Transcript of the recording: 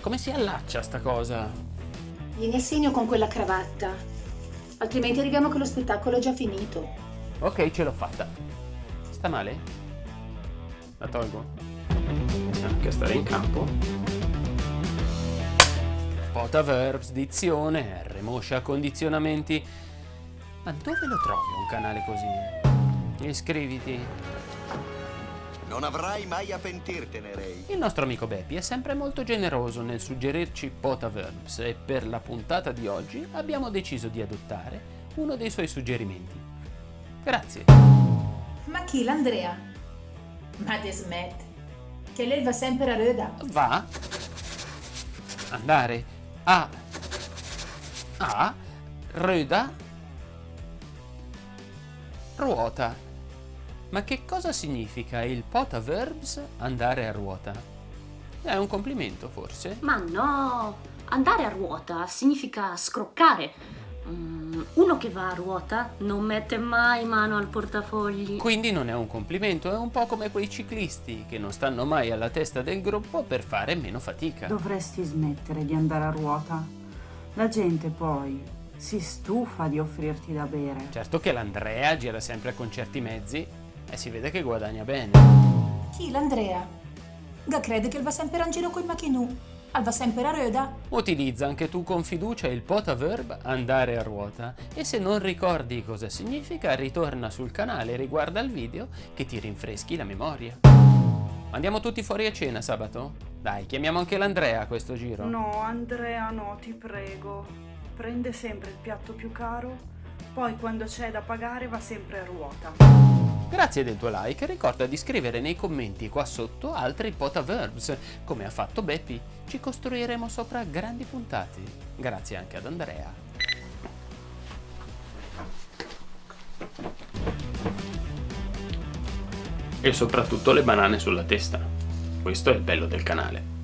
come si allaccia sta cosa? Vieni a segno con quella cravatta. Altrimenti arriviamo che lo spettacolo è già finito. Ok, ce l'ho fatta. Sta male? La tolgo? Anche stare in campo. Pota verbs, dizione, R, moscia, condizionamenti. Ma dove lo trovi un canale così? Iscriviti. Non avrai mai a pentirtene, Ray. Il nostro amico Beppi è sempre molto generoso nel suggerirci pota verbs e per la puntata di oggi abbiamo deciso di adottare uno dei suoi suggerimenti. Grazie. Ma chi l'Andrea? Ma te smetti. Che lei va sempre a reda. Va. Andare. A. A. Röda. Ruota. Ma che cosa significa il pota verbs andare a ruota? È un complimento forse? Ma no, andare a ruota significa scroccare. Mm, uno che va a ruota non mette mai mano al portafogli. Quindi non è un complimento, è un po' come quei ciclisti che non stanno mai alla testa del gruppo per fare meno fatica. Dovresti smettere di andare a ruota. La gente poi si stufa di offrirti da bere. Certo che l'Andrea gira sempre con certi mezzi e si vede che guadagna bene. Chi l'Andrea? Ga crede che va sempre in giro col macchinù. Al va sempre a reda. Utilizza anche tu con fiducia il pota verb andare a ruota e se non ricordi cosa significa ritorna sul canale e riguarda il video che ti rinfreschi la memoria. Andiamo tutti fuori a cena sabato? Dai, chiamiamo anche l'Andrea a questo giro. No, Andrea, no, ti prego. Prende sempre il piatto più caro, poi quando c'è da pagare va sempre a ruota. Grazie del tuo like e ricorda di scrivere nei commenti qua sotto altri pota verbs, come ha fatto Beppi. Ci costruiremo sopra grandi puntate. Grazie anche ad Andrea. E soprattutto le banane sulla testa. Questo è il bello del canale.